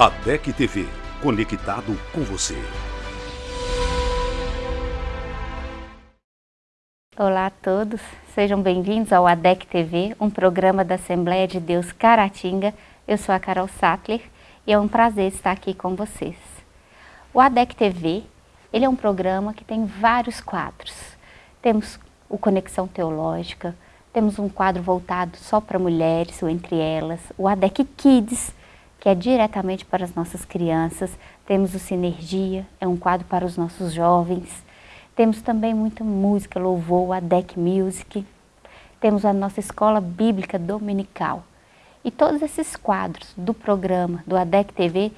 ADEC TV, conectado com você. Olá a todos, sejam bem-vindos ao ADEC TV, um programa da Assembleia de Deus Caratinga. Eu sou a Carol Sattler e é um prazer estar aqui com vocês. O ADEC TV, ele é um programa que tem vários quadros. Temos o Conexão Teológica, temos um quadro voltado só para mulheres, ou entre elas, o ADEC Kids, que é diretamente para as nossas crianças. Temos o Sinergia, é um quadro para os nossos jovens. Temos também muita música, louvor, a Deck Music. Temos a nossa escola bíblica dominical. E todos esses quadros do programa do ADEC TV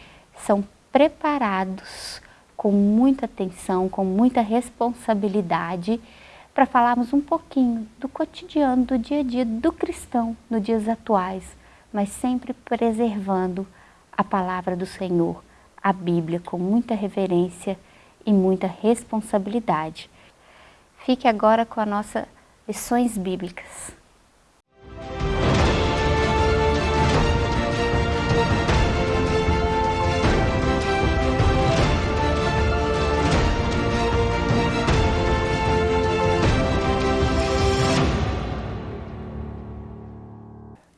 são preparados com muita atenção, com muita responsabilidade, para falarmos um pouquinho do cotidiano, do dia a dia do cristão nos dias atuais, mas sempre preservando a palavra do Senhor, a Bíblia, com muita reverência e muita responsabilidade. Fique agora com as nossas lições bíblicas.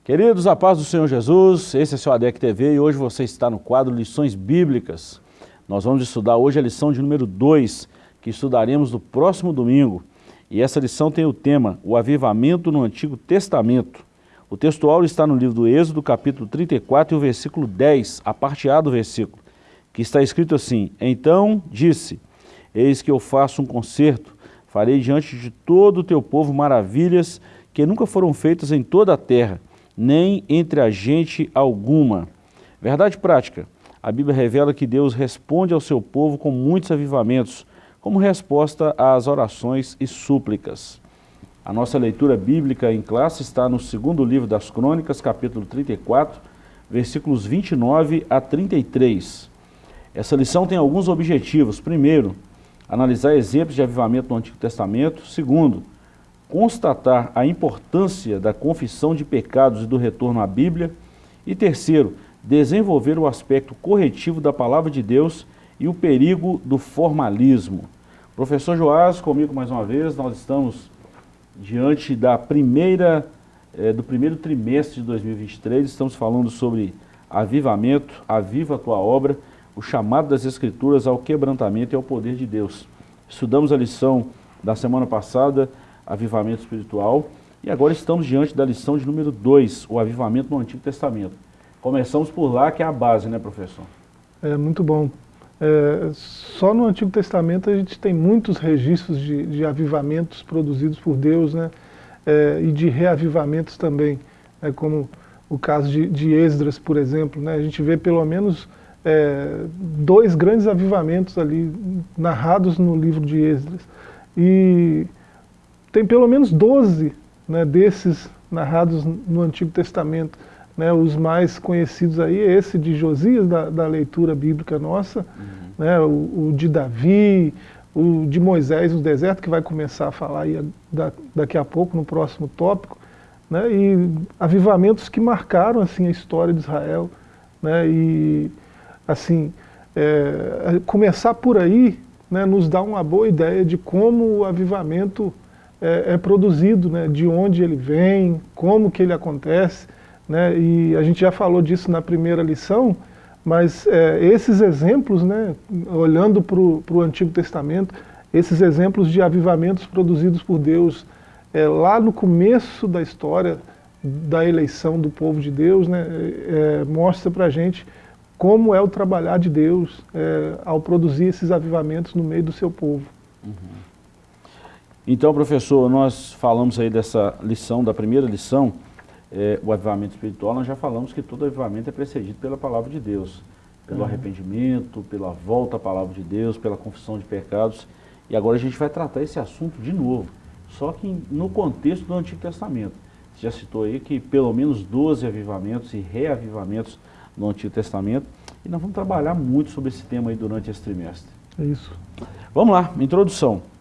Queridos, a paz do Senhor Jesus, esse é seu ADEC TV e hoje você está no quadro Lições Bíblicas. Nós vamos estudar hoje a lição de número 2, que estudaremos no próximo domingo. E essa lição tem o tema, o avivamento no Antigo Testamento. O textual está no livro do Êxodo, capítulo 34 e o versículo 10, a parte A do versículo, que está escrito assim, Então disse, eis que eu faço um concerto, farei diante de todo o teu povo maravilhas que nunca foram feitas em toda a terra, nem entre a gente alguma. Verdade prática, a Bíblia revela que Deus responde ao seu povo com muitos avivamentos, como resposta às orações e súplicas. A nossa leitura bíblica em classe está no segundo livro das Crônicas, capítulo 34, versículos 29 a 33. Essa lição tem alguns objetivos. Primeiro, analisar exemplos de avivamento no Antigo Testamento. Segundo, constatar a importância da confissão de pecados e do retorno à Bíblia. E terceiro, desenvolver o aspecto corretivo da palavra de Deus e o perigo do formalismo. Professor Joás, comigo mais uma vez, nós estamos diante da primeira, eh, do primeiro trimestre de 2023, estamos falando sobre avivamento, aviva a tua obra, o chamado das Escrituras ao quebrantamento e ao poder de Deus. Estudamos a lição da semana passada, avivamento espiritual. E agora estamos diante da lição de número 2, o avivamento no Antigo Testamento. Começamos por lá, que é a base, né, professor? É muito bom. É, só no Antigo Testamento a gente tem muitos registros de, de avivamentos produzidos por Deus, né? É, e de reavivamentos também, né, como o caso de, de Esdras, por exemplo. Né? A gente vê pelo menos é, dois grandes avivamentos ali narrados no livro de Esdras. E tem pelo menos 12 né, desses narrados no Antigo Testamento. Né, os mais conhecidos aí é esse de Josias, da, da leitura bíblica nossa, uhum. né, o, o, de Davi, o de Moisés no deserto, que vai começar a falar aí da, daqui a pouco, no próximo tópico, né, e avivamentos que marcaram assim, a história de Israel. Né, e assim, é, começar por aí né, nos dá uma boa ideia de como o avivamento é, é produzido, né, de onde ele vem, como que ele acontece, né, e a gente já falou disso na primeira lição, mas é, esses exemplos, né, olhando para o Antigo Testamento, esses exemplos de avivamentos produzidos por Deus é, lá no começo da história da eleição do povo de Deus, né, é, mostra para a gente como é o trabalhar de Deus é, ao produzir esses avivamentos no meio do seu povo. Uhum. Então, professor, nós falamos aí dessa lição, da primeira lição, é, o avivamento espiritual, nós já falamos que todo avivamento é precedido pela palavra de Deus, pelo uhum. arrependimento, pela volta à palavra de Deus, pela confissão de pecados. E agora a gente vai tratar esse assunto de novo, só que no contexto do Antigo Testamento. Você já citou aí que pelo menos 12 avivamentos e reavivamentos no Antigo Testamento, e nós vamos trabalhar muito sobre esse tema aí durante esse trimestre. É isso. Vamos lá, introdução.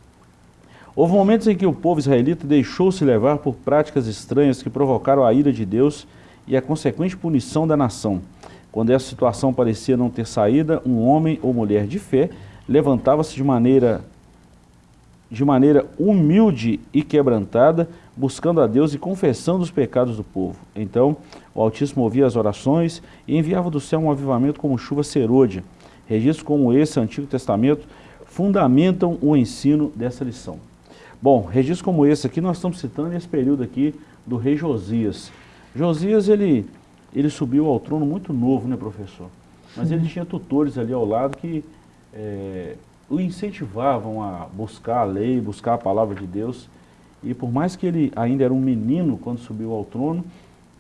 Houve momentos em que o povo israelita deixou-se levar por práticas estranhas que provocaram a ira de Deus e a consequente punição da nação. Quando essa situação parecia não ter saída, um homem ou mulher de fé levantava-se de maneira, de maneira humilde e quebrantada, buscando a Deus e confessando os pecados do povo. Então, o Altíssimo ouvia as orações e enviava do céu um avivamento como chuva serôdia. Registros como esse, Antigo Testamento, fundamentam o ensino dessa lição. Bom, registros como esse aqui, nós estamos citando esse período aqui do rei Josias. Josias, ele, ele subiu ao trono muito novo, né, professor? Mas ele tinha tutores ali ao lado que é, o incentivavam a buscar a lei, buscar a palavra de Deus. E por mais que ele ainda era um menino quando subiu ao trono,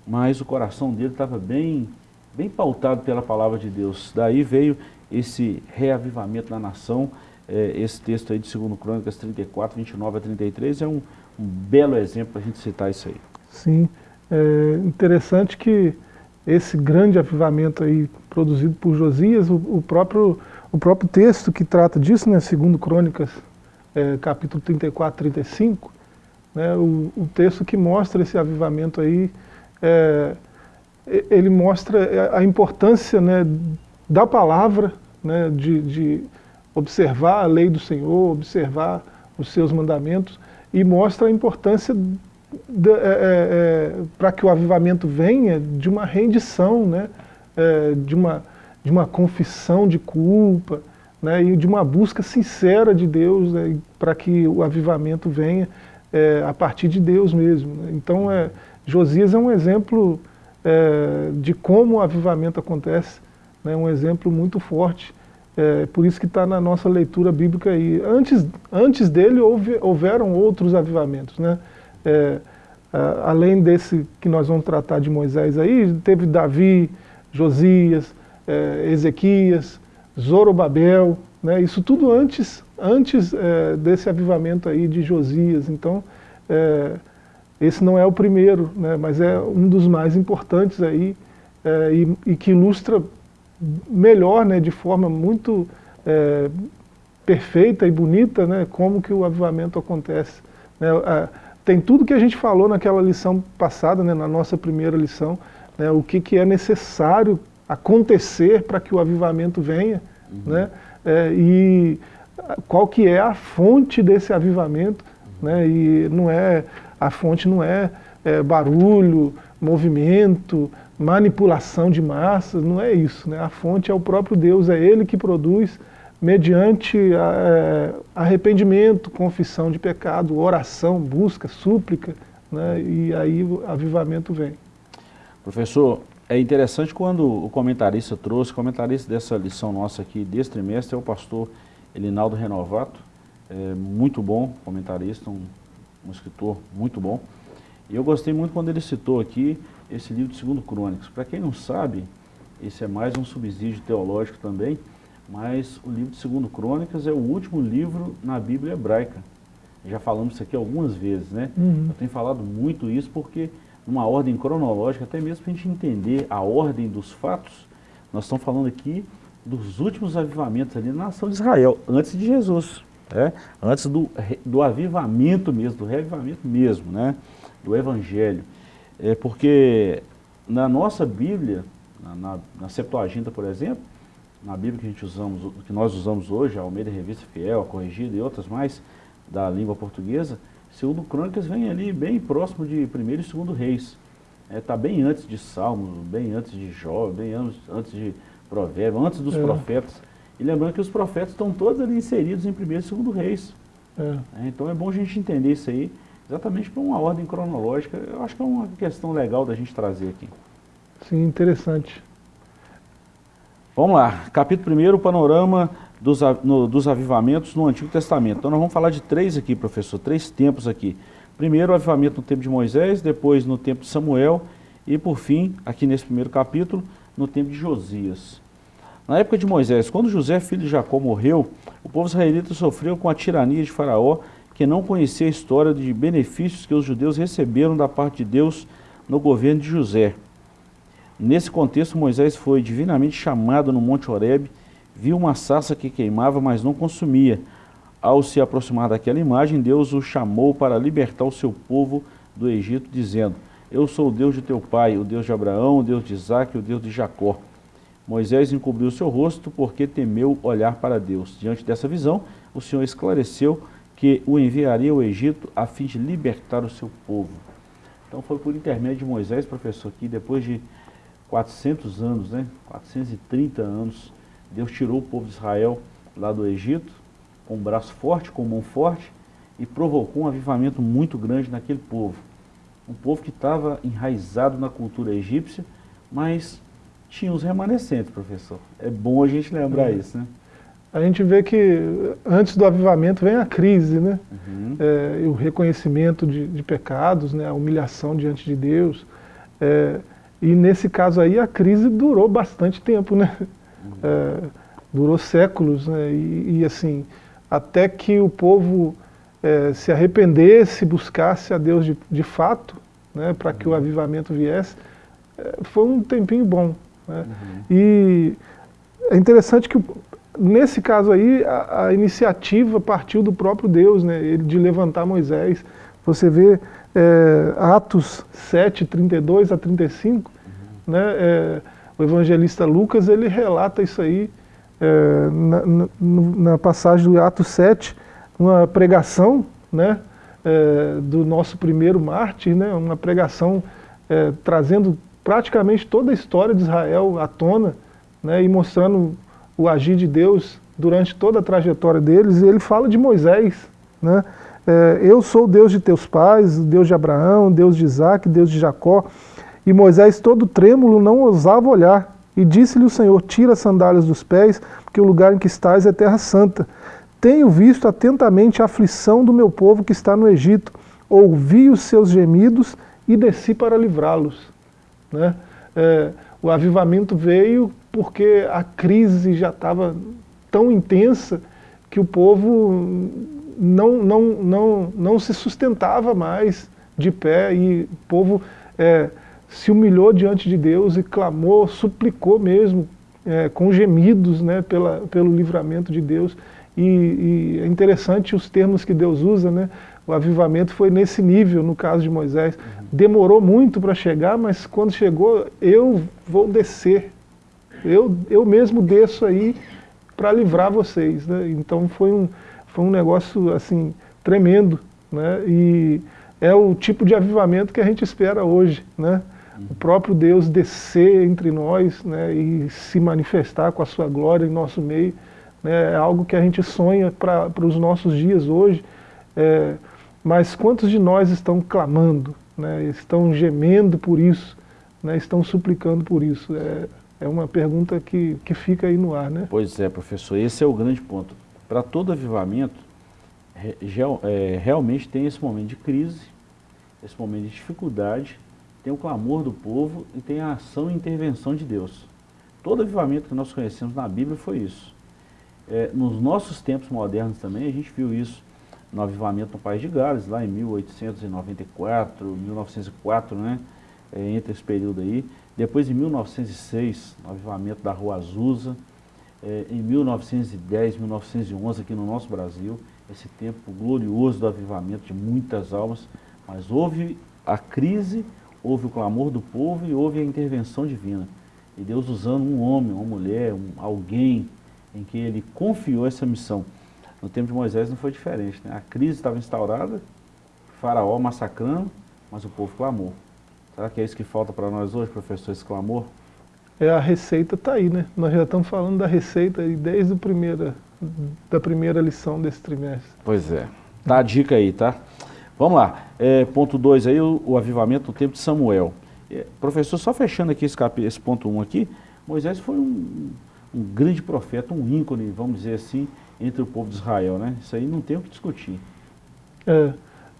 mas o coração dele estava bem, bem pautado pela palavra de Deus. Daí veio esse reavivamento na nação, é, esse texto aí de 2 Crônicas 34, 29 a 33 é um, um belo exemplo para a gente citar isso aí. Sim, é interessante que esse grande avivamento aí produzido por Josias, o, o próprio, o próprio texto que trata disso, né, 2 Crônicas, é, capítulo 34, 35, né, o, o, texto que mostra esse avivamento aí, é, ele mostra a importância né, da palavra, né, de, de observar a lei do Senhor, observar os seus mandamentos, e mostra a importância é, é, é, para que o avivamento venha de uma rendição, né, é, de, uma, de uma confissão de culpa, né, e de uma busca sincera de Deus né, para que o avivamento venha é, a partir de Deus mesmo. Né. Então, é, Josias é um exemplo de como o avivamento acontece, né, um exemplo muito forte é, por isso que está na nossa leitura bíblica aí. Antes, antes dele houve, houveram outros avivamentos. Né? É, além desse que nós vamos tratar de Moisés aí, teve Davi, Josias, é, Ezequias, Zorobabel, né? isso tudo antes, antes é, desse avivamento aí de Josias. Então, é, esse não é o primeiro, né? mas é um dos mais importantes aí é, e, e que ilustra melhor, né, de forma muito é, perfeita e bonita, né, como que o avivamento acontece. Né, a, tem tudo que a gente falou naquela lição passada, né, na nossa primeira lição, né, o que, que é necessário acontecer para que o avivamento venha, uhum. né, é, e qual que é a fonte desse avivamento, né, e não é, a fonte não é, é barulho, movimento, manipulação de massas, não é isso. Né? A fonte é o próprio Deus, é Ele que produz mediante é, arrependimento, confissão de pecado, oração, busca, súplica, né? e aí o avivamento vem. Professor, é interessante quando o comentarista trouxe, o comentarista dessa lição nossa aqui, desse trimestre, é o pastor Elinaldo Renovato, é muito bom comentarista, um, um escritor muito bom. E eu gostei muito quando ele citou aqui esse livro de Segundo Crônicas. Para quem não sabe, esse é mais um subsídio teológico também, mas o livro de Segundo Crônicas é o último livro na Bíblia hebraica. Já falamos isso aqui algumas vezes, né? Uhum. Eu tenho falado muito isso porque, numa ordem cronológica, até mesmo para a gente entender a ordem dos fatos, nós estamos falando aqui dos últimos avivamentos ali na nação de Israel, antes de Jesus, né? antes do, do avivamento mesmo, do reavivamento mesmo, né? do Evangelho. É porque na nossa Bíblia, na, na, na Septuaginta, por exemplo, na Bíblia que, a gente usamos, que nós usamos hoje, a Almeida Revista Fiel, a Corrigida e outras mais da língua portuguesa, segundo Crônicas vem ali bem próximo de primeiro e segundo Reis. Está é, tá bem antes de Salmos, bem antes de Jó, bem antes, antes de Provérbios, antes dos é. profetas. E lembrando que os profetas estão todos ali inseridos em primeiro e segundo Reis. É. É, então é bom a gente entender isso aí exatamente por uma ordem cronológica. Eu acho que é uma questão legal da gente trazer aqui. Sim, interessante. Vamos lá, capítulo 1, panorama dos, no, dos avivamentos no Antigo Testamento. Então nós vamos falar de três aqui, professor, três tempos aqui. Primeiro o avivamento no tempo de Moisés, depois no tempo de Samuel e por fim, aqui nesse primeiro capítulo, no tempo de Josias. Na época de Moisés, quando José, filho de Jacó, morreu, o povo israelita sofreu com a tirania de Faraó que não conhecia a história de benefícios que os judeus receberam da parte de Deus no governo de José. Nesse contexto, Moisés foi divinamente chamado no Monte Horebe, viu uma sarça que queimava, mas não consumia. Ao se aproximar daquela imagem, Deus o chamou para libertar o seu povo do Egito, dizendo, Eu sou o Deus de teu pai, o Deus de Abraão, o Deus de Isaac, o Deus de Jacó. Moisés encobriu seu rosto porque temeu olhar para Deus. Diante dessa visão, o Senhor esclareceu que o enviaria ao Egito a fim de libertar o seu povo. Então foi por intermédio de Moisés, professor, que depois de 400 anos, né, 430 anos, Deus tirou o povo de Israel lá do Egito, com um braço forte, com mão forte, e provocou um avivamento muito grande naquele povo. Um povo que estava enraizado na cultura egípcia, mas tinha os remanescentes, professor. É bom a gente lembrar uhum. isso, né? A gente vê que antes do avivamento vem a crise, né? Uhum. É, o reconhecimento de, de, pecados, né? a humilhação diante de Deus. É, e nesse caso aí a crise durou bastante tempo, né? Uhum. É, durou séculos, né? E, e, assim, até que o povo é, se arrependesse, buscasse a Deus de, de fato, né? Para que o uhum. avivamento viesse, é, foi um tempinho bom. Né? Uhum. E é interessante que nesse caso aí a, a, iniciativa partiu do próprio Deus, né? Ele, de levantar Moisés. Você vê é, Atos 7, 32 a 35, uhum. né? É, o evangelista Lucas ele relata isso aí é, na, na, na, passagem do Atos 7, uma pregação né, é, do nosso primeiro mártir, né, uma pregação é, trazendo praticamente toda a história de Israel à tona né, e mostrando o agir de Deus durante toda a trajetória deles, ele fala de Moisés, né, é, eu sou o Deus de teus pais, Deus de Abraão, Deus de Isaac, Deus de Jacó. E Moisés, todo trêmulo, não ousava olhar. E disse-lhe o Senhor, tira as sandálias dos pés, porque o lugar em que estás é terra santa. Tenho visto atentamente a aflição do meu povo que está no Egito, ouvi os seus gemidos e desci para livrá-los. Né? É, o avivamento veio porque a crise já estava tão intensa que o povo não, não, não, não se sustentava mais de pé e o povo é, se humilhou diante de Deus e clamou, suplicou mesmo, é, com gemidos né, pela, pelo livramento de Deus. E, e, é interessante os termos que Deus usa, né? o avivamento foi nesse nível, no caso de Moisés. Uhum. Demorou muito para chegar, mas quando chegou, eu vou descer. Eu, eu mesmo desço aí para livrar vocês. Né? Então foi um, foi um negócio assim tremendo. Né? E é o tipo de avivamento que a gente espera hoje. Né? O próprio Deus descer entre nós né? e se manifestar com a sua glória em nosso meio. Né? É algo que a gente sonha para os nossos dias hoje. É, mas quantos de nós estão clamando, né, estão gemendo por isso, né, estão suplicando por isso? É, é uma pergunta que, que fica aí no ar. Né? Pois é, professor, esse é o grande ponto. Para todo avivamento, é, realmente tem esse momento de crise, esse momento de dificuldade, tem o clamor do povo e tem a ação e intervenção de Deus. Todo avivamento que nós conhecemos na Bíblia foi isso. É, nos nossos tempos modernos também, a gente viu isso no avivamento no País de Gales, lá em 1894, 1904, né? É, entre esse período aí. Depois, em 1906, no avivamento da Rua Azusa. É, em 1910, 1911, aqui no nosso Brasil, esse tempo glorioso do avivamento de muitas almas. Mas houve a crise, houve o clamor do povo e houve a intervenção divina. E Deus usando um homem, uma mulher, um, alguém em que ele confiou essa missão. No tempo de Moisés não foi diferente. Né? A crise estava instaurada, faraó massacrando, mas o povo clamou. Será que é isso que falta para nós hoje, professor, esse clamor? É, a receita está aí, né? Nós já estamos falando da receita desde a primeira, da primeira lição desse trimestre. Pois é. Tá a dica aí, tá? Vamos lá. É, ponto 2 aí, o, o, avivamento no tempo de Samuel. É, professor, só fechando aqui esse, esse ponto 1 um aqui, Moisés foi um, um grande profeta, um ícone, vamos dizer assim, entre o povo de Israel, né? Isso aí não tem o que discutir. É,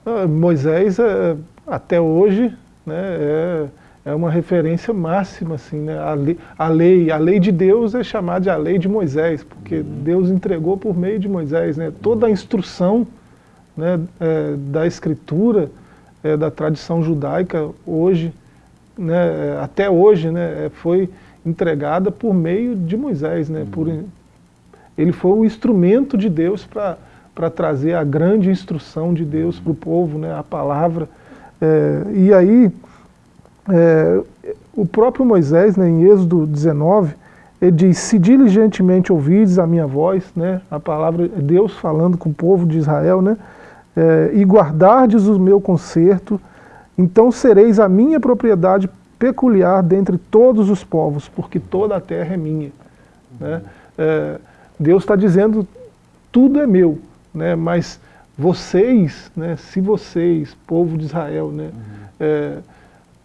ah, Moisés, é, até hoje, né, é, é uma referência máxima, assim, né? A lei, a lei, a lei de Deus é chamada de a lei de Moisés, porque uhum. Deus entregou por meio de Moisés, né? Toda a instrução né, é, da escritura, é, da tradição judaica, hoje, né, até hoje, né, é, foi entregada por meio de Moisés, né, uhum. por, ele foi o instrumento de Deus para trazer a grande instrução de Deus para o povo, né, a palavra. É, e aí, é, o próprio Moisés, né, em Êxodo 19, ele diz, se diligentemente ouvides a minha voz, né, a palavra é Deus falando com o povo de Israel, né, é, e guardardes o meu conserto, então sereis a minha propriedade peculiar dentre todos os povos, porque toda a terra é minha. Né? É, Deus está dizendo, tudo é meu, né? mas vocês, né, se vocês, povo de Israel, né, uhum. é,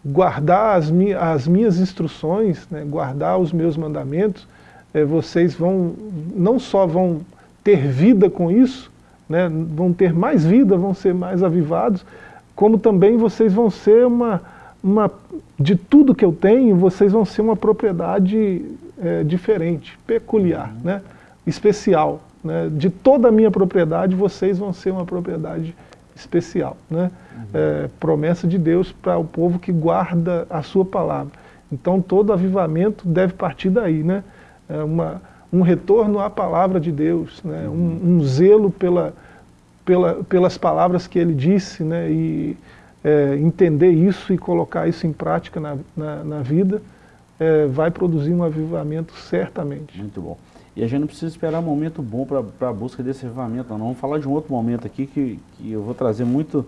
guardar as, mi as, minhas instruções, né, guardar os meus mandamentos, é, vocês vão, não só vão ter vida com isso, né, vão ter mais vida, vão ser mais avivados, como também vocês vão ser uma, uma de tudo que eu tenho, vocês vão ser uma propriedade é, diferente, peculiar, uhum. né, especial. Né, de toda a minha propriedade, vocês vão ser uma propriedade especial. Né? Uhum. É, promessa de Deus para o povo que guarda a sua palavra. Então todo avivamento deve partir daí. Né? É uma, um retorno à palavra de Deus, né? Uhum. um, um, zelo pela, pela, pelas palavras que ele disse, né? e é, entender isso e colocar isso em prática na, na, na vida, é, vai produzir um avivamento certamente. Muito bom. E a gente não precisa esperar um momento bom para a busca desse avivamento, não. Vamos falar de um outro momento aqui que, que eu vou trazer muito,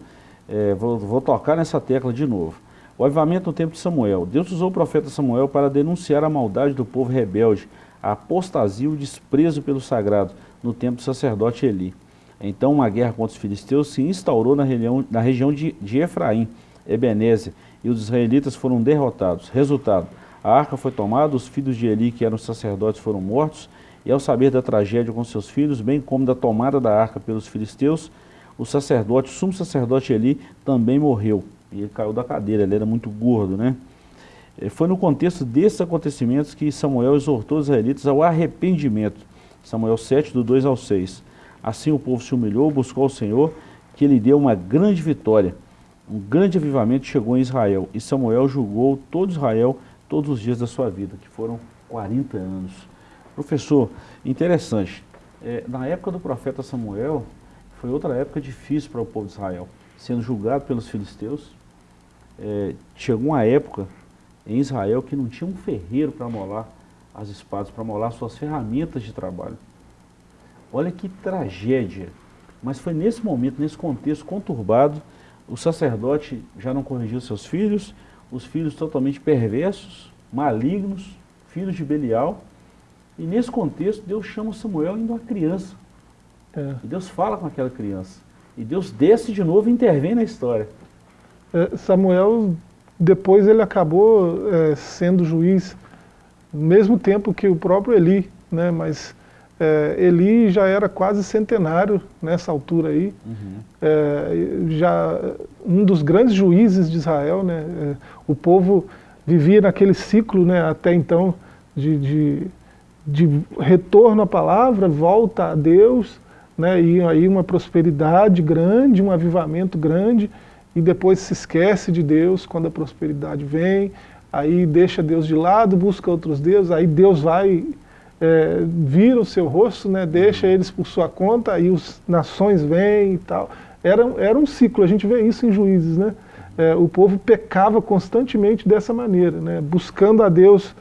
é, vou, vou tocar nessa tecla de novo. O avivamento no tempo de Samuel. Deus usou o profeta Samuel para denunciar a maldade do povo rebelde, a apostasia e o desprezo pelo sagrado no tempo do sacerdote Eli. Então uma guerra contra os filisteus se instaurou na, região, na região de, de Efraim, Ebenezer, e os israelitas foram derrotados. Resultado, a arca foi tomada, os filhos de Eli, que eram sacerdotes, foram mortos, e ao saber da tragédia com seus filhos, bem como da tomada da arca pelos filisteus, o sacerdote, o sumo sacerdote Eli, também morreu. E ele caiu da cadeira, ele era muito gordo, né? Foi no contexto desses acontecimentos que Samuel exortou os israelitas ao arrependimento. Samuel 7, do 2 ao 6. Assim o povo se humilhou, buscou o Senhor, que lhe deu uma grande vitória. Um grande avivamento chegou em Israel, e Samuel julgou todo Israel todos os dias da sua vida, que foram 40 anos. Professor, interessante, é, na época do profeta Samuel, foi outra época difícil para o povo de Israel, sendo julgado pelos filisteus. É, chegou uma época em Israel que não tinha um ferreiro para molar as espadas, para molar suas ferramentas de trabalho. Olha que tragédia. Mas foi nesse momento, nesse contexto conturbado, o sacerdote já não corrigiu seus filhos, os filhos totalmente perversos, malignos, filhos de Belial, e nesse contexto, Deus chama Samuel ainda uma criança. É. E Deus fala com aquela criança. E Deus desce de novo e intervém na história. É, Samuel, depois ele acabou é, sendo juiz, no mesmo tempo que o próprio Eli, né? mas é, Eli já era quase centenário nessa altura aí, uhum. É, já um dos grandes juízes de Israel, né? É, o povo vivia naquele ciclo né, até então de, de de retorno à palavra, volta a Deus, né, e aí uma prosperidade grande, um avivamento grande, e depois se esquece de Deus quando a prosperidade vem, aí deixa Deus de lado, busca outros deuses, aí Deus vai, é, vira o seu rosto, né, deixa eles por sua conta, aí as nações vêm e tal. Era, era um ciclo, a gente vê isso em Juízes, né? É, o povo pecava constantemente dessa maneira, né, buscando a Deus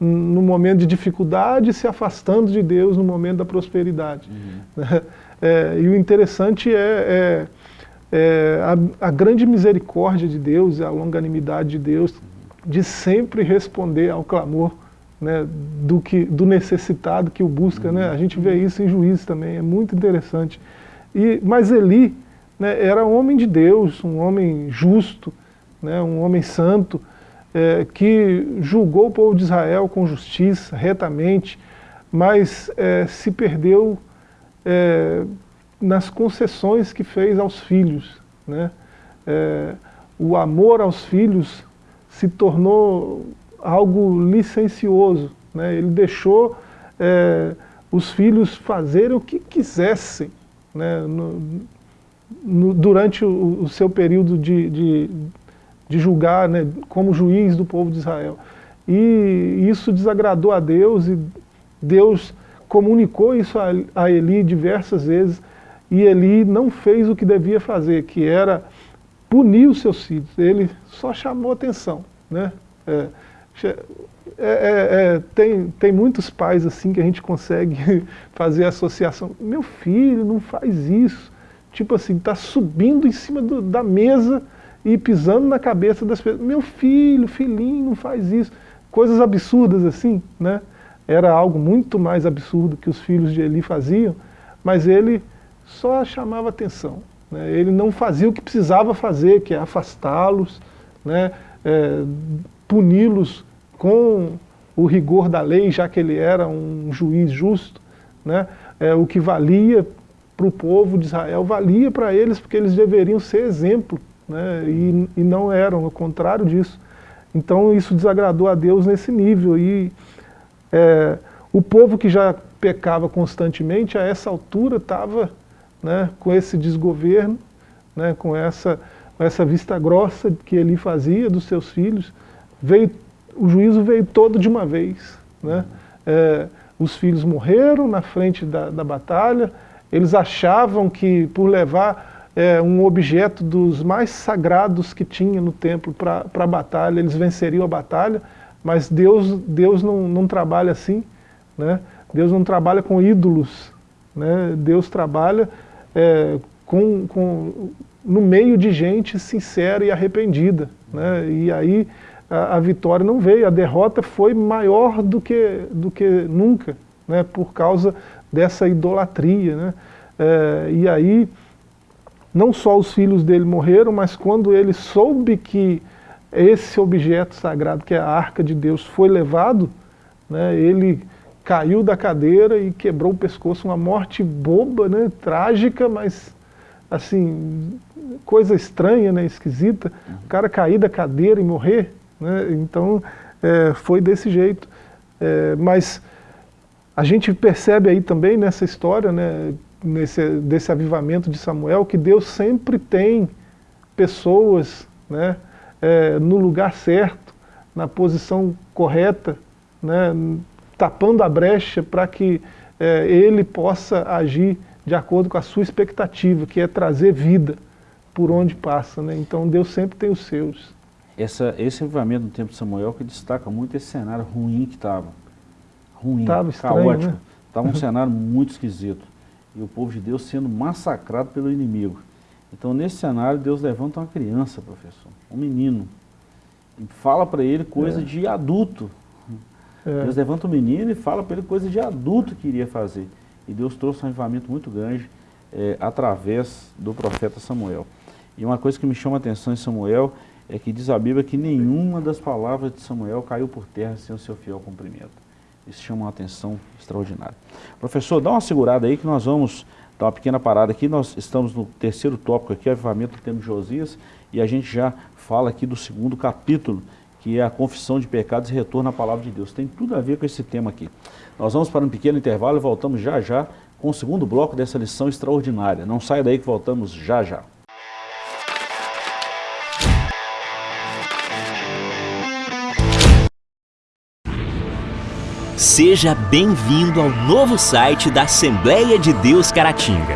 no momento de dificuldade, se afastando de Deus no momento da prosperidade. Uhum. É, e o interessante é, é, é a, a, grande misericórdia de Deus, a longanimidade de Deus, de sempre responder ao clamor né, do, que, do necessitado que o busca. Uhum. Né? A gente vê isso em juízes também, é muito interessante. E, mas Eli né, era um homem de Deus, um homem justo, né, um homem santo, é, que julgou o povo de Israel com justiça, retamente, mas é, se perdeu é, nas concessões que fez aos filhos. Né? É, o amor aos filhos se tornou algo licencioso. Né? Ele deixou é, os filhos fazerem o que quisessem né? no, no, durante o, o, seu período de, de, de julgar né, como juiz do povo de Israel. E isso desagradou a Deus e Deus comunicou isso a, a Eli diversas vezes e Eli não fez o que devia fazer, que era punir os seus filhos. Ele só chamou atenção. Né? É, É, é, é, tem, tem muitos pais assim que a gente consegue fazer associação. Meu filho, não faz isso. Tipo assim, está subindo em cima do, da mesa e pisando na cabeça das pessoas. Meu filho, filhinho, não faz isso. Coisas absurdas assim, né? Era algo muito mais absurdo que os filhos de Eli faziam, mas ele só chamava atenção. Né? Ele não fazia o que precisava fazer, que é afastá-los, né? É, puni-los com o rigor da lei, já que ele era um juiz justo, né? É, o que valia para o povo de Israel valia para eles, porque eles deveriam ser exemplo, né? e, e não eram, ao contrário disso. Então isso desagradou a Deus nesse nível. E é, o povo que já pecava constantemente, a essa altura estava né, com esse desgoverno, né, com essa, essa vista grossa que ele fazia dos seus filhos, veio o juízo veio todo de uma vez. Né? É, os filhos morreram na frente da, da batalha, eles achavam que por levar é, um objeto dos mais sagrados que tinha no templo para a batalha, eles venceriam a batalha, mas Deus, Deus não, não trabalha assim, né? Deus não trabalha com ídolos, né? Deus trabalha é, com, com, no meio de gente sincera e arrependida. Né? E aí a, a, vitória não veio, a derrota foi maior do que, do que nunca, né, por causa dessa idolatria. Né? É, e aí, não só os filhos dele morreram, mas quando ele soube que esse objeto sagrado, que é a arca de Deus, foi levado, né, ele caiu da cadeira e quebrou o pescoço, uma morte boba, né, trágica, mas assim, coisa estranha, né, esquisita, o cara cair da cadeira e morrer, né? Então, é, foi desse jeito. É, mas a gente percebe aí também nessa história, né, nesse, desse avivamento de Samuel, que Deus sempre tem pessoas né, é, no lugar certo, na posição correta, né, tapando a brecha para que é, ele possa agir de acordo com a sua expectativa, que é trazer vida por onde passa. Né? Então Deus sempre tem os seus essa, esse avivamento no tempo de Samuel que destaca muito esse cenário ruim que estava. Ruim, tava estranho, caótico. Estava né? um cenário muito esquisito. E o povo de Deus sendo massacrado pelo inimigo. Então, nesse cenário, Deus levanta uma criança, professor, um menino, e fala para ele coisa é. de adulto. É. Deus levanta o um menino e fala para ele coisa de adulto que iria fazer. E Deus trouxe um avivamento muito grande é, através do profeta Samuel. E uma coisa que me chama a atenção em Samuel é que diz a Bíblia que nenhuma das palavras de Samuel caiu por terra sem o seu fiel cumprimento. Isso chama uma atenção extraordinária. Professor, dá uma segurada aí que nós vamos dar uma pequena parada aqui. Nós estamos no terceiro tópico aqui, avivamento do tempo de Josias, e a gente já fala aqui do segundo capítulo, que é a confissão de pecados e retorno à palavra de Deus. Tem tudo a ver com esse tema aqui. Nós vamos para um pequeno intervalo e voltamos já já com o segundo bloco dessa lição extraordinária. Não saia daí que voltamos já já. Seja bem-vindo ao novo site da Assembleia de Deus Caratinga.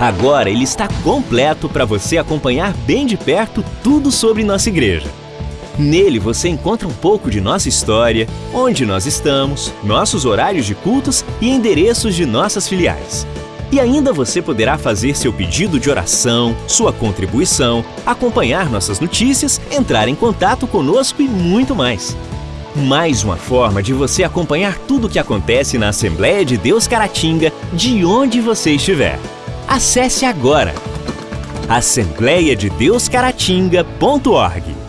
Agora ele está completo para você acompanhar bem de perto tudo sobre nossa igreja. Nele você encontra um pouco de nossa história, onde nós estamos, nossos horários de cultos e endereços de nossas filiais. E ainda você poderá fazer seu pedido de oração, sua contribuição, acompanhar nossas notícias, entrar em contato conosco e muito mais. Mais uma forma de você acompanhar tudo o que acontece na Assembleia de Deus Caratinga, de onde você estiver. Acesse agora assembleiadedeuscaratinga.org.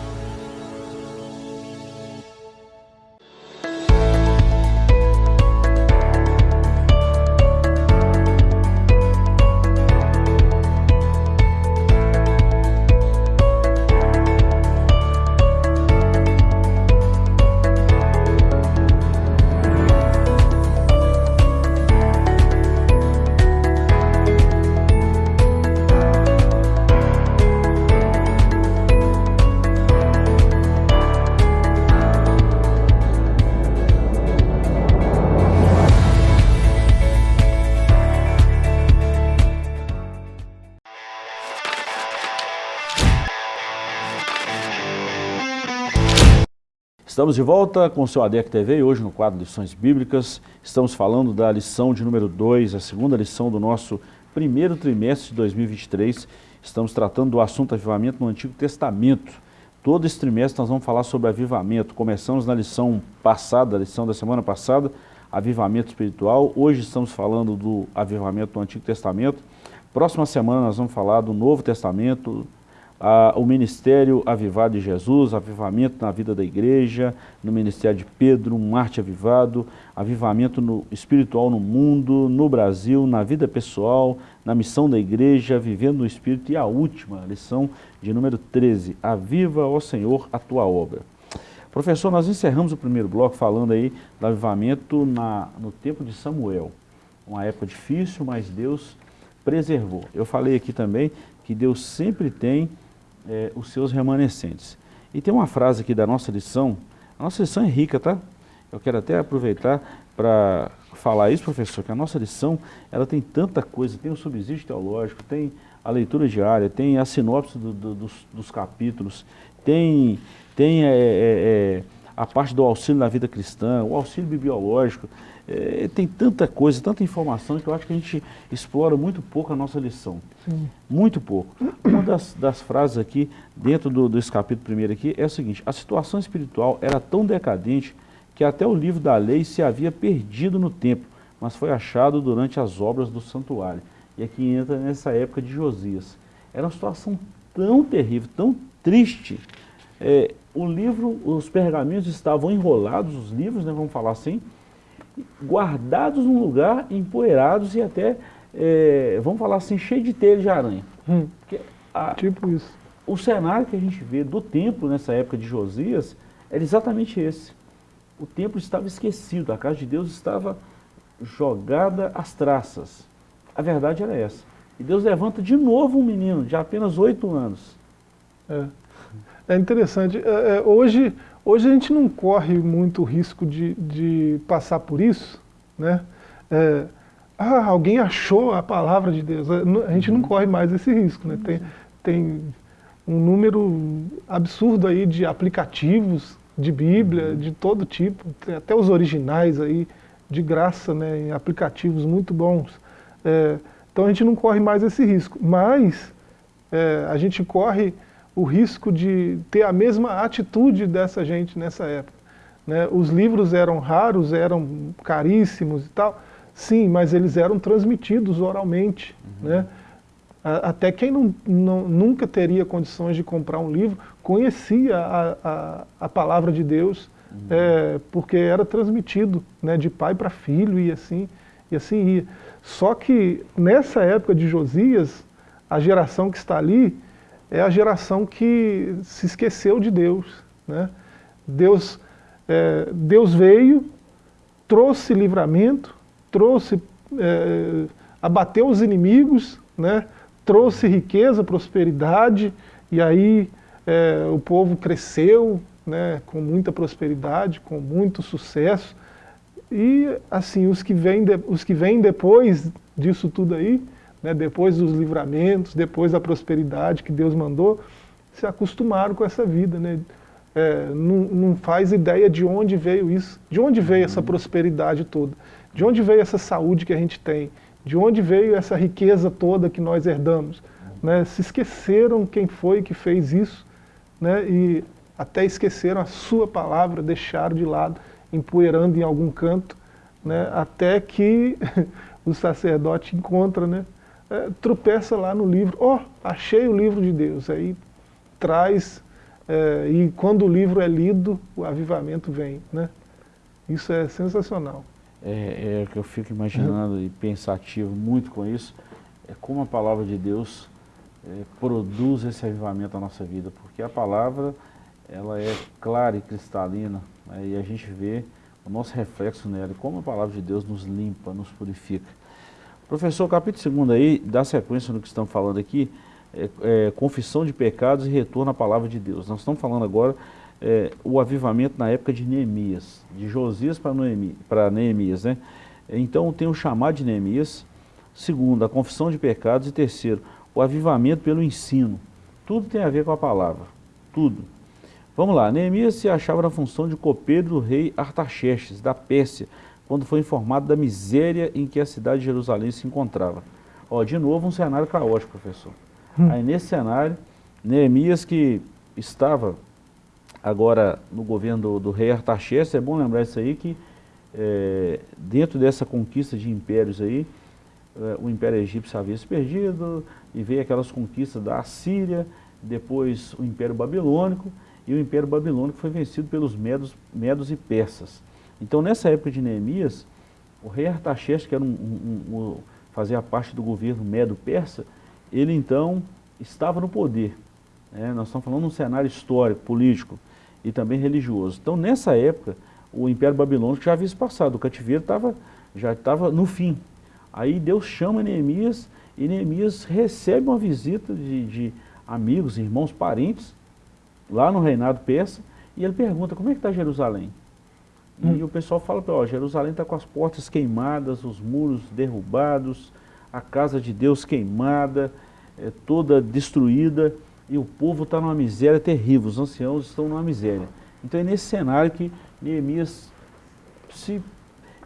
Estamos de volta com o seu ADEC TV e hoje no quadro Lições Bíblicas estamos falando da lição de número 2, a segunda lição do nosso primeiro trimestre de 2023. Estamos tratando do assunto avivamento no Antigo Testamento. Todo esse trimestre nós vamos falar sobre avivamento. Começamos na lição passada, a lição da semana passada, avivamento espiritual. Hoje estamos falando do avivamento no Antigo Testamento. Próxima semana nós vamos falar do Novo Testamento, o Ministério Avivado de Jesus, avivamento na vida da igreja, no Ministério de Pedro, um Marte avivado, avivamento no, espiritual no mundo, no Brasil, na vida pessoal, na missão da igreja, vivendo no Espírito. E a última lição de número 13, Aviva, ó Senhor, a tua obra. Professor, nós encerramos o primeiro bloco falando aí do avivamento na, no tempo de Samuel. Uma época difícil, mas Deus preservou. Eu falei aqui também que Deus sempre tem é, os seus remanescentes. E tem uma frase aqui da nossa lição, a nossa lição é rica, tá? Eu quero até aproveitar para falar isso, professor, que a nossa lição, ela tem tanta coisa, tem o subsídio teológico, tem a leitura diária, tem a sinopse do, do, dos, dos, capítulos, tem, tem é, é, a parte do auxílio na vida cristã, o auxílio bibliológico, é, tem tanta coisa, tanta informação que eu acho que a gente explora muito pouco a nossa lição. Sim. Muito pouco. Uma das, das frases aqui, dentro do, desse capítulo primeiro aqui, é o seguinte, a situação espiritual era tão decadente que até o livro da lei se havia perdido no tempo, mas foi achado durante as obras do santuário. E aqui entra nessa época de Josias. Era uma situação tão terrível, tão triste. É, o livro, os pergaminhos estavam enrolados, os livros, né, vamos falar assim, guardados num lugar, empoeirados e até, é, vamos falar assim, cheio de telha de aranha. Hum, a, tipo isso. O cenário que a gente vê do templo nessa época de Josias era exatamente esse. O templo estava esquecido, a casa de Deus estava jogada às traças. A verdade era essa. E Deus levanta de novo um menino de apenas oito anos. É, é interessante. É, é, hoje Hoje a gente não corre muito risco de, de passar por isso, né? É, ah, alguém achou a palavra de Deus. A gente não uhum. corre mais esse risco, né? Tem, tem um número absurdo aí de aplicativos de Bíblia, uhum. de todo tipo, até os originais aí, de graça, né, em aplicativos muito bons. É, então a gente não corre mais esse risco, mas é, a gente corre o risco de ter a mesma atitude dessa gente nessa época. Né? Os livros eram raros, eram caríssimos e tal, sim, mas eles eram transmitidos oralmente. Uhum. Né? Até quem não, não, nunca teria condições de comprar um livro, conhecia a, a, a palavra de Deus, uhum. é, porque era transmitido né, de pai para filho e assim, e assim ia. Só que nessa época de Josias, a geração que está ali, é a geração que se esqueceu de Deus. Né? Deus, é, Deus veio, trouxe livramento, trouxe, é, abateu os inimigos, né? trouxe riqueza, prosperidade, e aí é, o povo cresceu né, com muita prosperidade, com muito sucesso. E assim, os que vêm, de, os que vêm depois disso tudo aí, né, depois dos livramentos, depois da prosperidade que Deus mandou, se acostumaram com essa vida. Né? É, não, não, faz ideia de onde veio isso, de onde veio essa prosperidade toda, de onde veio essa saúde que a gente tem, de onde veio essa riqueza toda que nós herdamos. Né? Se esqueceram quem foi que fez isso, né? e até esqueceram a sua palavra, deixaram de lado, empoeirando em algum canto, né? até que o sacerdote encontra né? É, tropeça lá no livro, ó, oh, achei o livro de Deus, aí traz, é, e quando o livro é lido, o avivamento vem, né? Isso é sensacional. É, é que eu fico imaginando e pensativo muito com isso, é como a palavra de Deus é, produz esse avivamento na nossa vida, porque a palavra, ela é clara e cristalina, né, e a gente vê o nosso reflexo nela, como a palavra de Deus nos limpa, nos purifica. Professor, capítulo 2 aí, dá sequência no que estamos falando aqui, é, é, confissão de pecados e retorno à palavra de Deus. Nós estamos falando agora é, o avivamento na época de Neemias, de Josias para Neemias. Né? Então tem o chamado de Neemias, segundo, a confissão de pecados e terceiro, o avivamento pelo ensino. Tudo tem a ver com a palavra, tudo. Vamos lá, Neemias se achava na função de copeiro do rei Artaxerxes, da Pérsia, quando foi informado da miséria em que a cidade de Jerusalém se encontrava. Ó, de novo um cenário caótico, professor. Hum. Aí nesse cenário, Neemias que estava agora no governo do, do rei Artaxerxes, é bom lembrar isso aí que é, dentro dessa conquista de impérios aí, é, o Império Egípcio havia se perdido e veio aquelas conquistas da Assíria, depois o Império Babilônico, e o Império Babilônico foi vencido pelos Medos, Medos e Persas. Então nessa época de Neemias, o rei Artaxerxes, que era um, um, um, fazia parte do governo Medo-Persa, ele então estava no poder. Né? Nós estamos falando de um cenário histórico, político e também religioso. Então nessa época, o Império Babilônico já havia se passado, o cativeiro tava, já estava no fim. Aí Deus chama Neemias e Neemias recebe uma visita de, de amigos, irmãos, parentes, lá no reinado persa, e ele pergunta, como é que está Jerusalém? Hum. E o pessoal fala ele, Jerusalém está com as portas queimadas, os muros derrubados, a casa de Deus queimada, é, toda destruída, e o povo está numa miséria terrível, os anciãos estão numa miséria. Então é nesse cenário que Neemias se,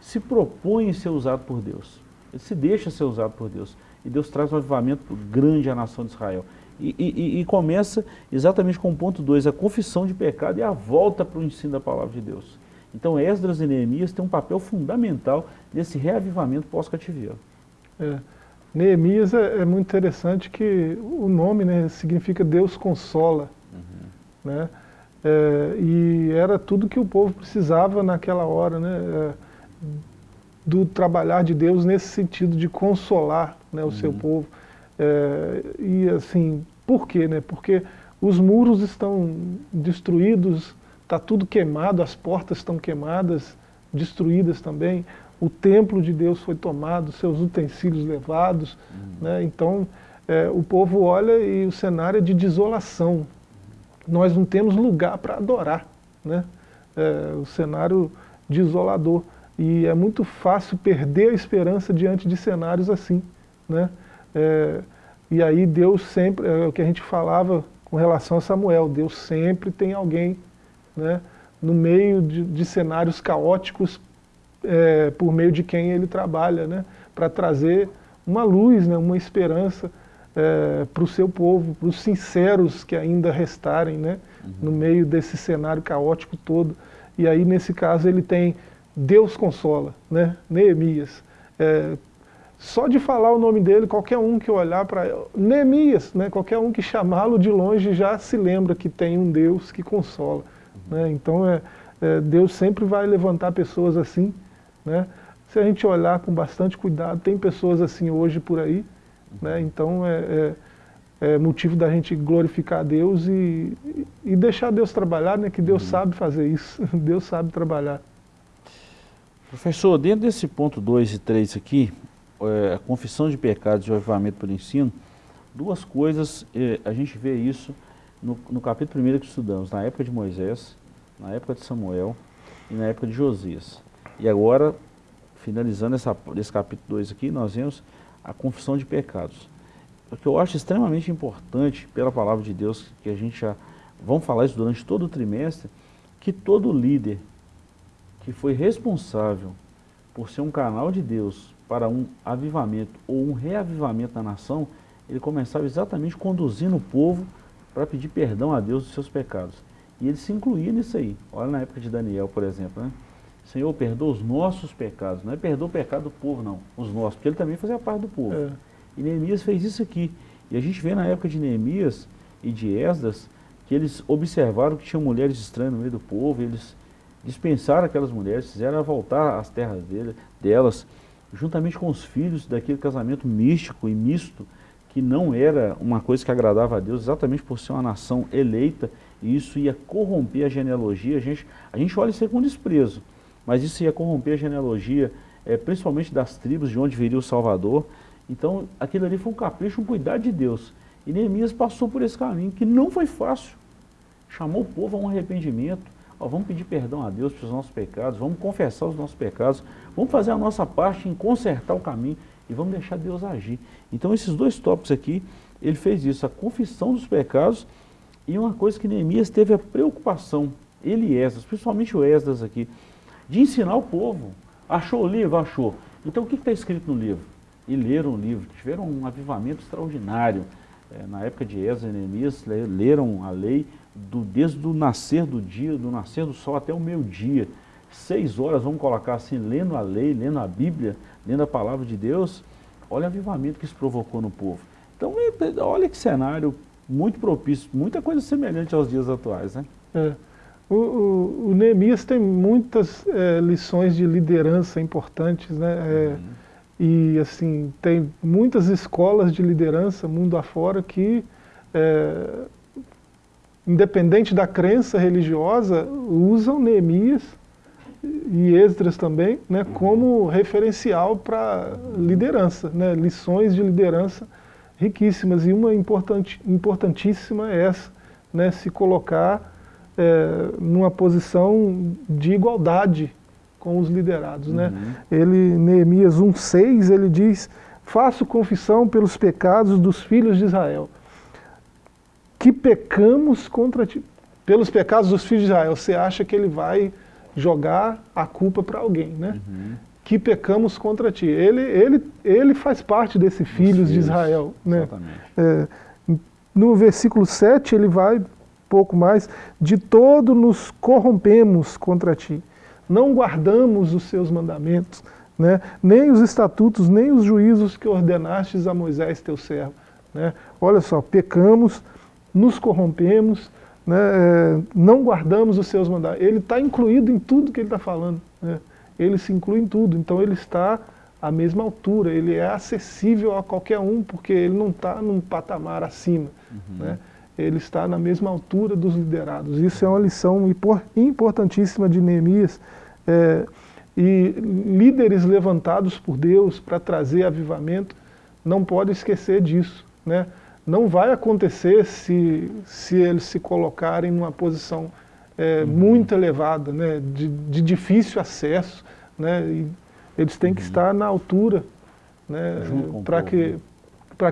se propõe a ser usado por Deus. Ele se deixa ser usado por Deus. E Deus traz um avivamento grande à nação de Israel. E, e, e começa exatamente com o ponto 2, a confissão de pecado e a volta para o ensino da palavra de Deus. Então Esdras e Neemias têm um papel fundamental nesse reavivamento pós-cativeiro. É. Neemias é, é, muito interessante que o nome né, significa Deus consola. Uhum. Né? É, e era tudo que o povo precisava naquela hora, né? É, do trabalhar de Deus nesse sentido de consolar né, o uhum. seu povo. É, e assim, por quê? Né? Porque os muros estão destruídos, está tudo queimado, as portas estão queimadas, destruídas também, o templo de Deus foi tomado, seus utensílios levados, uhum. né? então é, o povo olha e o cenário é de desolação, nós não temos lugar para adorar, né? É, o cenário desolador. E é muito fácil perder a esperança diante de cenários assim. Né? É, e aí Deus sempre, é o que a gente falava com relação a Samuel, Deus sempre tem alguém né, no meio de, de cenários caóticos é, por meio de quem ele trabalha, né, para trazer uma luz, né, uma esperança é, para o seu povo, para os sinceros que ainda restarem né, uhum. no meio desse cenário caótico todo. E aí, nesse caso, ele tem Deus consola, né, Neemias. É, só de falar o nome dele, qualquer um que olhar para Neemias, né, qualquer um que chamá-lo de longe já se lembra que tem um Deus que consola. Né, então, é, é, Deus sempre vai levantar pessoas assim. Né, se a gente olhar com bastante cuidado, tem pessoas assim hoje por aí, né? Então é, é, é, motivo da gente glorificar a Deus e, e deixar Deus trabalhar, né? que Deus uhum. sabe fazer isso, Deus sabe trabalhar. Professor, dentro desse ponto 2 e 3 aqui, é, a confissão de pecados e o avivamento pelo ensino, duas coisas, é, a gente vê isso no, no capítulo 1 que estudamos, na época de Moisés, na época de Samuel e na época de Josias. E agora, finalizando essa, esse capítulo 2 aqui, nós vemos a confissão de pecados. O que eu acho extremamente importante pela palavra de Deus, que a gente já, vamos falar isso durante todo o trimestre, que todo líder que foi responsável por ser um canal de Deus para um avivamento ou um reavivamento da nação, ele começava exatamente conduzindo o povo para pedir perdão a Deus dos seus pecados. E ele se incluía nisso aí. Olha na época de Daniel, por exemplo, né? Senhor, perdoa os nossos pecados. Não é perdoa o pecado do povo, não. Os nossos, porque ele também fazia parte do povo. É. E Neemias fez isso aqui. E a gente vê na época de Neemias e de Esdras, que eles observaram que tinha mulheres estranhas no meio do povo, eles dispensaram aquelas mulheres, fizeram voltar às terras dele, delas, juntamente com os filhos daquele casamento místico e misto, que não era uma coisa que agradava a Deus, exatamente por ser uma nação eleita, e isso ia corromper a genealogia. A gente, a gente olha isso aí com desprezo mas isso ia corromper a genealogia, é, principalmente das tribos de onde viria o Salvador. Então, aquilo ali foi um capricho, um cuidado de Deus. E Neemias passou por esse caminho, que não foi fácil. Chamou o povo a um arrependimento. Ó, vamos pedir perdão a Deus pelos nossos pecados, vamos confessar os nossos pecados, vamos fazer a nossa parte em consertar o caminho e vamos deixar Deus agir. Então, esses dois tópicos aqui, ele fez isso, a confissão dos pecados E uma coisa que Neemias teve a preocupação, ele e Esdras, principalmente o Esdras aqui, de ensinar o povo. Achou o livro? Achou. Então o que está escrito no livro? E leram o livro, tiveram um avivamento extraordinário. É, na época de Esdras e Neemias, leram a lei do, desde o nascer do dia, do nascer do sol até o meio-dia. Seis horas, vamos colocar assim, lendo a lei, lendo a Bíblia, lendo a palavra de Deus. Olha o avivamento que isso provocou no povo. Então, é, olha que cenário muito propício, muita coisa semelhante aos dias atuais. Né? É. O, o, o, Neemias tem muitas é, lições de liderança importantes, né? É, uhum. E assim, tem muitas escolas de liderança mundo afora que, é, independente da crença religiosa, usam Neemias e Esdras também né, uhum. como referencial para liderança, né, lições de liderança riquíssimas. E uma importante, importantíssima é essa, né, se colocar é, numa posição de igualdade com os liderados. Né? Uhum. Né? Ele, Neemias 1,6, ele diz, faço confissão pelos pecados dos filhos de Israel, que pecamos contra ti. Pelos pecados dos filhos de Israel, você acha que ele vai jogar a culpa para alguém, né? Uhum. Que pecamos contra ti. Ele, ele, ele faz parte desse filhos, filhos de Israel. Né? É, no versículo 7 ele vai pouco mais, de todo nos corrompemos contra ti. Não guardamos os seus mandamentos, né? nem os estatutos, nem os juízos que ordenastes a Moisés, teu servo. Né? Olha só, pecamos, nos corrompemos, né? É, não guardamos os seus mandamentos. Ele está incluído em tudo que ele está falando. Né? Ele se inclui em tudo, então ele está à mesma altura, ele é acessível a qualquer um, porque ele não está num patamar acima. Uhum. Né? ele está na mesma altura dos liderados. Isso é uma lição importantíssima de Neemias. É, e líderes levantados por Deus para trazer avivamento não podem esquecer disso. Né? Não vai acontecer se, se eles se colocarem numa posição é, uhum. muito elevada, né? de, de difícil acesso. Né? Eles têm uhum. que estar na altura né? para que,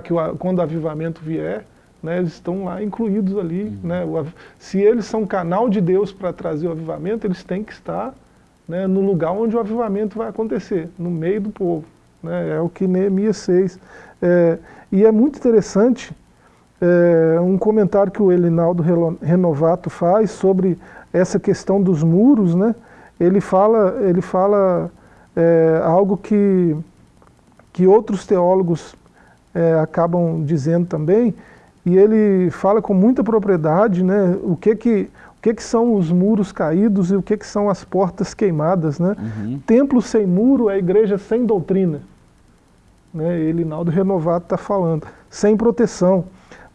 que o, quando o avivamento vier, né, eles estão lá incluídos ali. Uhum. Né, o, se eles são canal de Deus para trazer o avivamento, eles têm que estar né, no lugar onde o avivamento vai acontecer, no meio do povo. Né, é o que Neemias fez. É, e é muito interessante é, um comentário que o Elinaldo Renovato faz sobre essa questão dos muros. Né, ele fala, ele fala é, algo que, que outros teólogos é, acabam dizendo também, e ele fala com muita propriedade né, o, que, que, o que, que são os muros caídos e o que, que são as portas queimadas. Né? Uhum. Templo sem muro é igreja sem doutrina. Né? Elinaldo Renovado está falando. Sem proteção.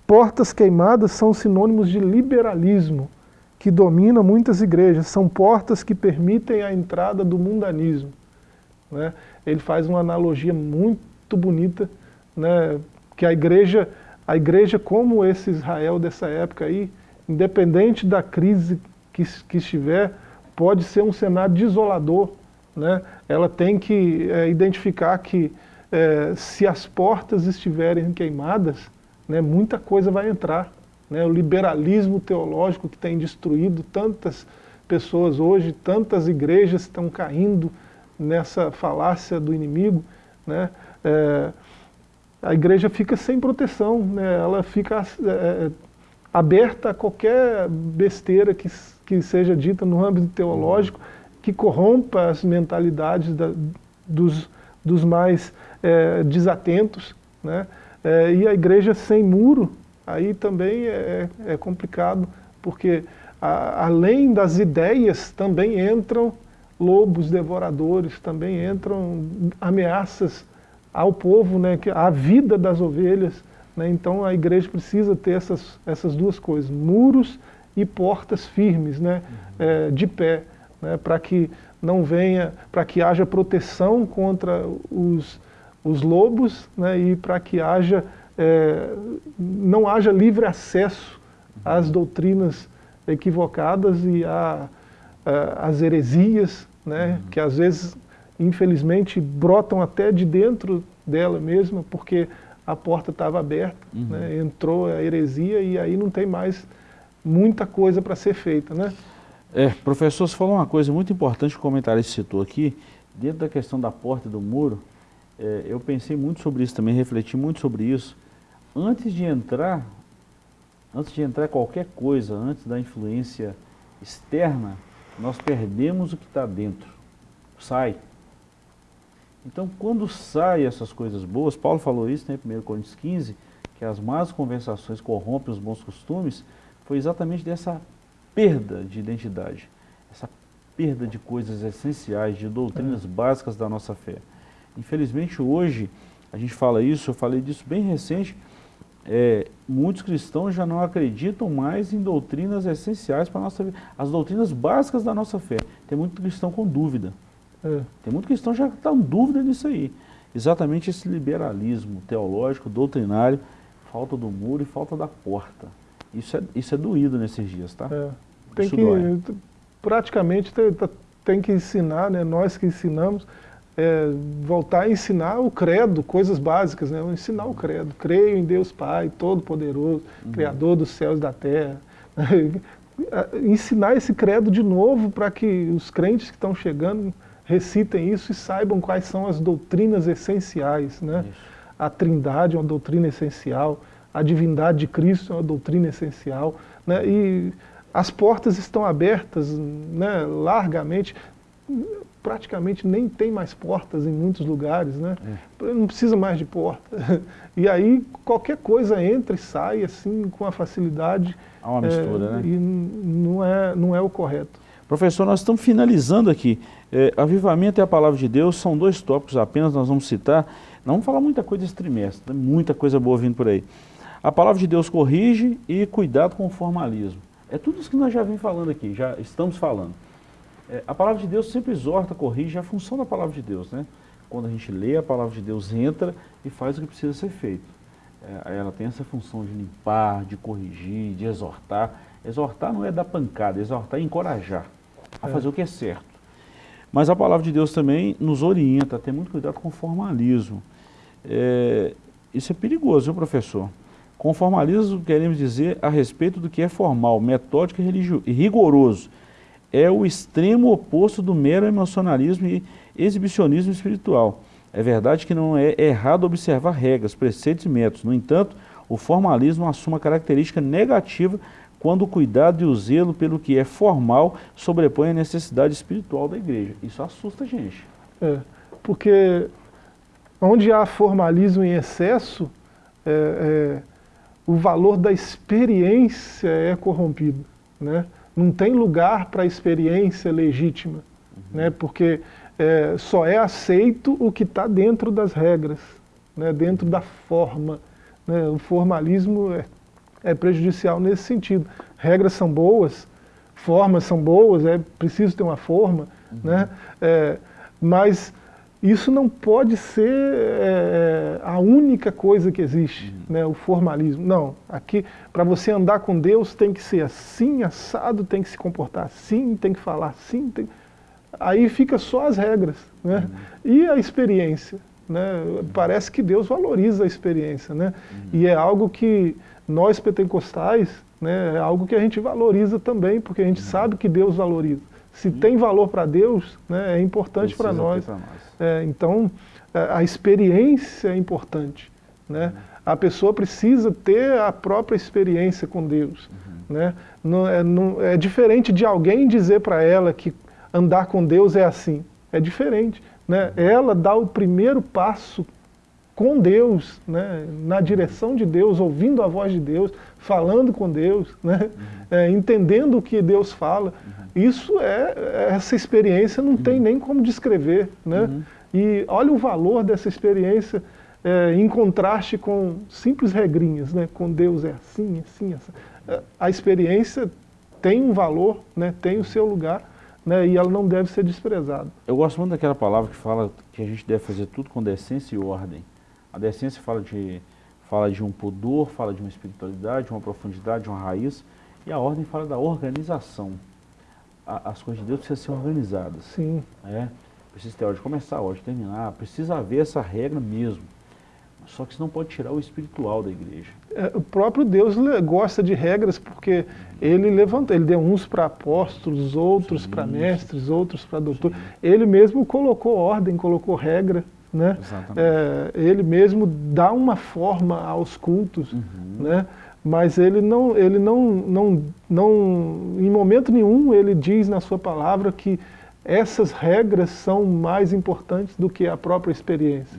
Portas queimadas são sinônimos de liberalismo, que domina muitas igrejas. São portas que permitem a entrada do mundanismo. Né? Ele faz uma analogia muito bonita, né? que a igreja a igreja como esse Israel dessa época aí, independente da crise que, que estiver, pode ser um cenário desolador. Né? Ela tem que é, identificar que é, se as portas estiverem queimadas, né, muita coisa vai entrar. Né? O liberalismo teológico que tem destruído tantas pessoas hoje, tantas igrejas estão caindo nessa falácia do inimigo. Né? É, a igreja fica sem proteção, né? ela fica é, é, aberta a qualquer besteira que, que seja dita no âmbito teológico, que corrompa as mentalidades da, dos, dos mais é, desatentos. Né? É, e a igreja sem muro, aí também é, é complicado, porque a, além das ideias também entram lobos devoradores, também entram ameaças ao povo, né, que, à vida das ovelhas. Né, então a igreja precisa ter essas, essas duas coisas, muros e portas firmes, né, uhum. é, de pé, né, para que não venha, para que haja proteção contra os, os lobos né, e para que haja, é, não haja livre acesso às doutrinas equivocadas e a, a, às heresias, né, uhum. que às vezes infelizmente, brotam até de dentro dela mesma, porque a porta estava aberta, uhum. né, entrou a heresia e aí não tem mais muita coisa para ser feita, né? É, professor, você falou uma coisa muito importante que o comentarista citou aqui, dentro da questão da porta e do muro, é, eu pensei muito sobre isso também, refleti muito sobre isso. Antes de entrar, antes de entrar qualquer coisa, antes da influência externa, nós perdemos o que está dentro. Sai. Então, quando sai essas coisas boas, Paulo falou isso né, em 1 Coríntios 15, que as más conversações corrompem os bons costumes, foi exatamente dessa perda de identidade, essa perda de coisas essenciais, de doutrinas é. básicas da nossa fé. Infelizmente, hoje, a gente fala isso, eu falei disso bem recente, é, muitos cristãos já não acreditam mais em doutrinas essenciais para a nossa vida, as doutrinas básicas da nossa fé. Tem muito cristão com dúvida. É. Tem muito cristão já que está em dúvida nisso aí. Exatamente esse liberalismo teológico, doutrinário, falta do muro e falta da porta. Isso é, isso é doído nesses dias, tá? É. Tem isso que, dói. praticamente, tem, tem que ensinar, né? nós que ensinamos, é, voltar a ensinar o credo, coisas básicas, né? ensinar o credo. Creio em Deus Pai, Todo-Poderoso, uhum. Criador dos céus e da terra. ensinar esse credo de novo para que os crentes que estão chegando recitem isso e saibam quais são as doutrinas essenciais. Né? A trindade é uma doutrina essencial, a divindade de Cristo é uma doutrina essencial. Né? E as portas estão abertas né, largamente praticamente nem tem mais portas em muitos lugares, né? É. Não precisa mais de porta. E aí qualquer coisa entra e sai assim com a facilidade. Há uma mistura, é, né? E não é, não é o correto. Professor, nós estamos finalizando aqui. É, avivamento e a palavra de Deus são dois tópicos apenas, nós vamos citar. Não vamos falar muita coisa esse trimestre, muita coisa boa vindo por aí. A palavra de Deus corrige e cuidado com o formalismo. É tudo isso que nós já vim falando aqui, já estamos falando. É, a palavra de Deus sempre exorta, corrige, é a função da palavra de Deus, né? Quando a gente lê a palavra de Deus, entra e faz o que precisa ser feito. É, ela tem essa função de limpar, de corrigir, de exortar. Exortar não é dar pancada, exortar é encorajar a é. fazer o que é certo. Mas a palavra de Deus também nos orienta a ter muito cuidado com o formalismo. É, isso é perigoso, viu, professor? Com formalismo queremos dizer a respeito do que é formal, metódico e rigoroso é o extremo oposto do mero emocionalismo e exibicionismo espiritual. É verdade que não é errado observar regras, preceitos e métodos. No entanto, o formalismo assume uma característica negativa quando o cuidado e o zelo pelo que é formal sobrepõe a necessidade espiritual da igreja. Isso assusta a gente. É, porque onde há formalismo em excesso, é, é, o valor da experiência é corrompido. Né? Não tem lugar para a experiência legítima, uhum. né? porque é, só é aceito o que está dentro das regras, né? dentro da forma. Né? O formalismo é, é prejudicial nesse sentido. Regras são boas, formas são boas, é preciso ter uma forma, uhum. né? É, mas isso não pode ser é, é, a única coisa que existe, uhum. né, o formalismo. Não, aqui, para você andar com Deus, tem que ser assim, assado, tem que se comportar assim, tem que falar assim. Tem... Aí fica só as regras. Né? Uhum. E a experiência? Né? Uhum. Parece que Deus valoriza a experiência. Né? Uhum. E é algo que nós pentecostais, né, é algo que a gente valoriza também, porque a gente uhum. sabe que Deus valoriza. Se tem valor para Deus, né, é importante para nós. nós. É, então, é, a experiência é importante. Né? A pessoa precisa ter a própria experiência com Deus. Uhum. Né? Não, é, não, é diferente de alguém dizer para ela que andar com Deus é assim. É diferente. Né? Uhum. Ela dá o primeiro passo com Deus, né? na direção de Deus, ouvindo a voz de Deus, falando com Deus, né? Uhum. É, entendendo o que Deus fala. Uhum. Isso é, essa experiência não uhum. tem nem como descrever, né? Uhum. E olha o valor dessa experiência é, em contraste com simples regrinhas, né? Com Deus é assim, assim, assim. É, a experiência tem um valor, né? Tem o seu lugar, né? E ela não deve ser desprezada. Eu gosto muito daquela palavra que fala que a gente deve fazer tudo com decência e ordem. A decência fala de, fala de um pudor, fala de uma espiritualidade, uma profundidade, uma raiz, e a ordem fala da organização a, as coisas de Deus precisam ser organizadas. Sim. É, precisa ter hora de começar, hora de terminar, precisa haver essa regra mesmo. Só que isso não pode tirar o espiritual da igreja. É, o próprio Deus gosta de regras porque ele levantou, ele deu uns para apóstolos, outros para mestres, outros para doutores. Ele mesmo colocou ordem, colocou regra, né? É, ele mesmo dá uma forma aos cultos, uhum. né? mas ele não, ele não, não, não, em momento nenhum ele diz na sua palavra que essas regras são mais importantes do que a própria experiência.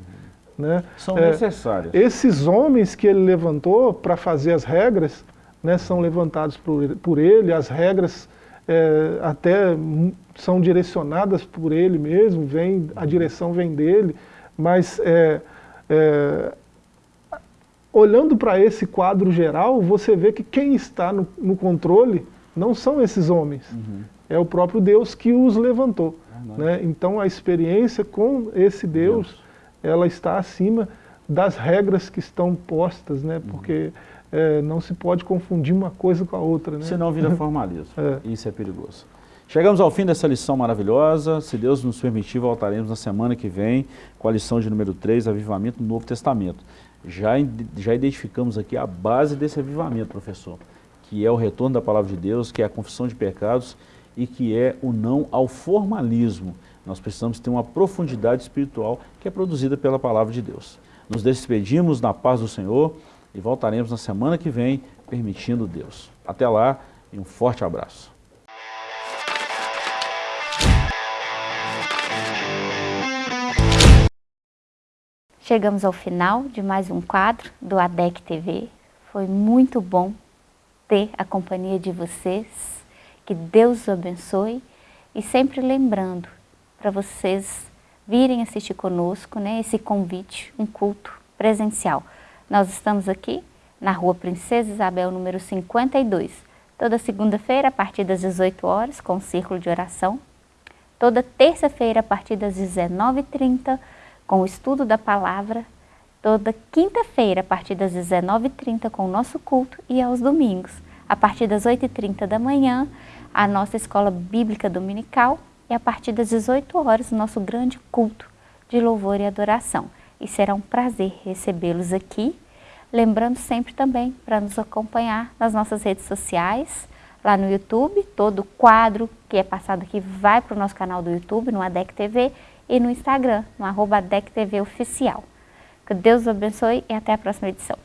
Uhum. Né? São é, necessárias. Esses homens que ele levantou para fazer as regras, né, são levantados por, por ele, as regras é, até são direcionadas por ele mesmo, vem, a direção vem dele, mas é, é olhando para esse quadro geral, você vê que quem está no, no controle não são esses homens, uhum. é o próprio Deus que os levantou. né? Então a experiência com esse Deus, Deus, ela está acima das regras que estão postas, né? Uhum. porque é, não se pode confundir uma coisa com a outra. Né? Senão vira formalismo, é. isso é perigoso. Chegamos ao fim dessa lição maravilhosa, se Deus nos permitir, voltaremos na semana que vem com a lição de número 3, Avivamento no Novo Testamento já, já identificamos aqui a base desse avivamento, professor, que é o retorno da palavra de Deus, que é a confissão de pecados e que é o não ao formalismo. Nós precisamos ter uma profundidade espiritual que é produzida pela palavra de Deus. Nos despedimos na paz do Senhor e voltaremos na semana que vem, permitindo Deus. Até lá e um forte abraço. Chegamos ao final de mais um quadro do ADEC TV. Foi muito bom ter a companhia de vocês. Que Deus os abençoe. E sempre lembrando para vocês virem assistir conosco né, esse convite, um culto presencial. Nós estamos aqui na rua Princesa Isabel, número 52. Toda segunda-feira, a partir das 18 horas, com o círculo de oração. Toda terça-feira, a partir das 19h30, com o estudo da palavra, toda quinta-feira, a partir das 19h30, com o nosso culto, e aos domingos, a partir das 8h30 da manhã, a nossa escola bíblica dominical, e a partir das 18 horas, o nosso grande culto de louvor e adoração. E será um prazer recebê-los aqui. Lembrando sempre também para nos acompanhar nas nossas redes sociais, lá no YouTube, todo quadro que é passado aqui vai para o nosso canal do YouTube, no ADEC TV, e no Instagram, no arroba DECTV Oficial. Que Deus os abençoe e até a próxima edição.